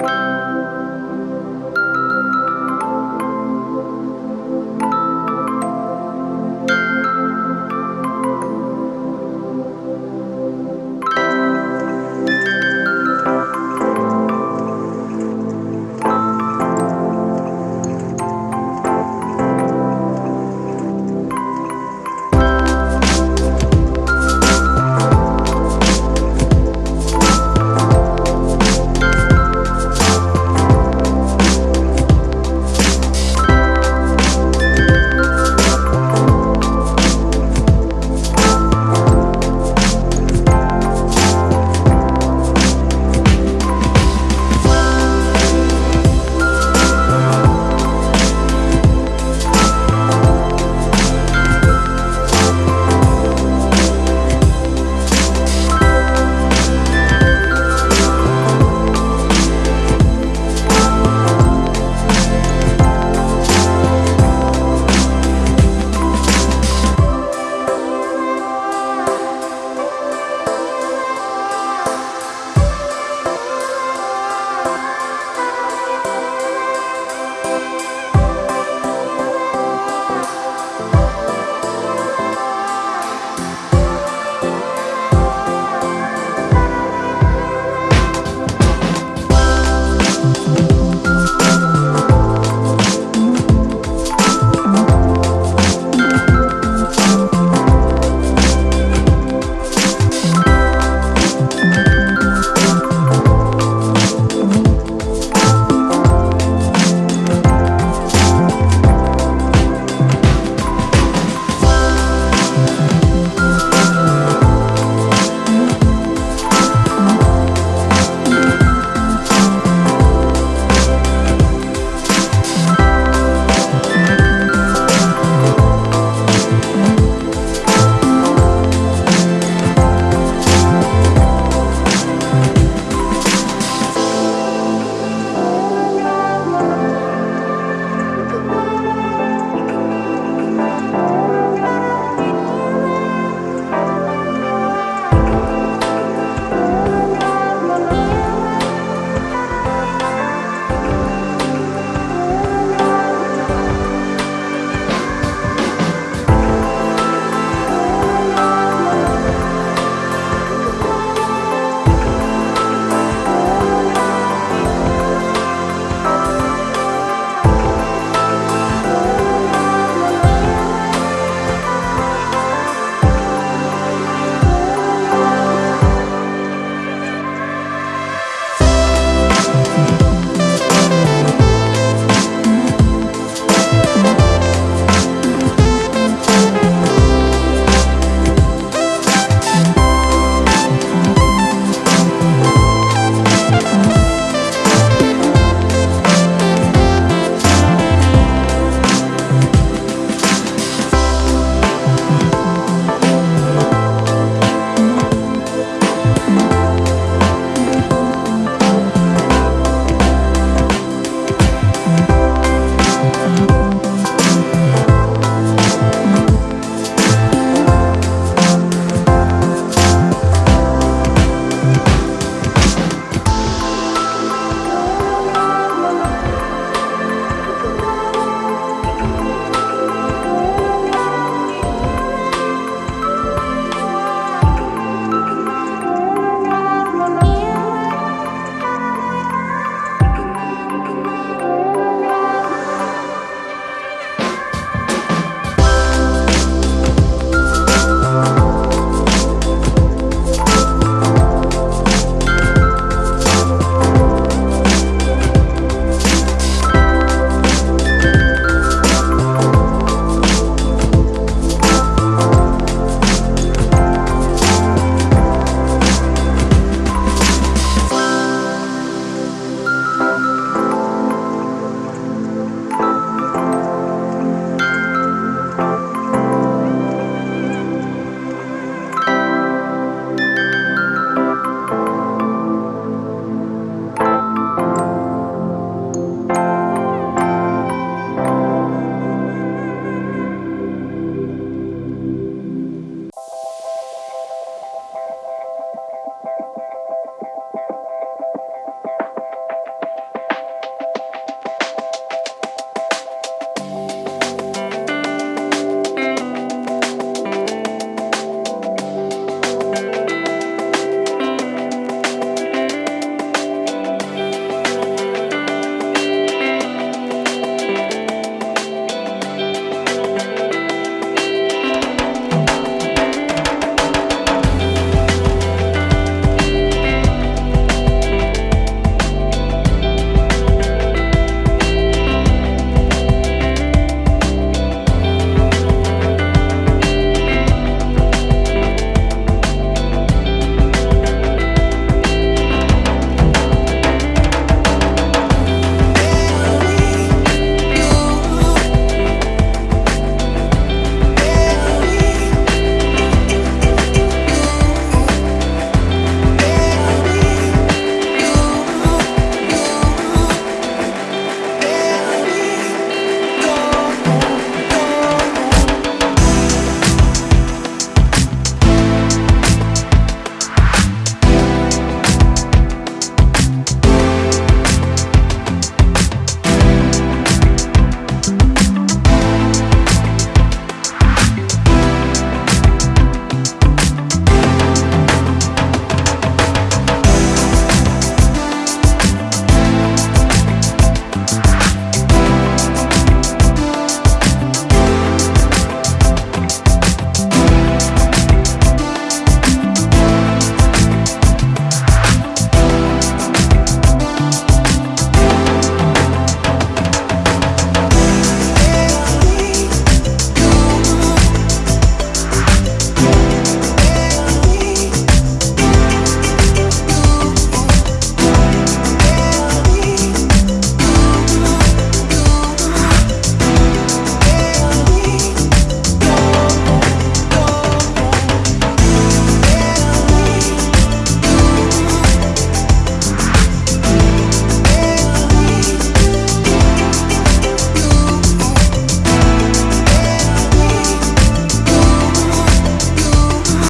you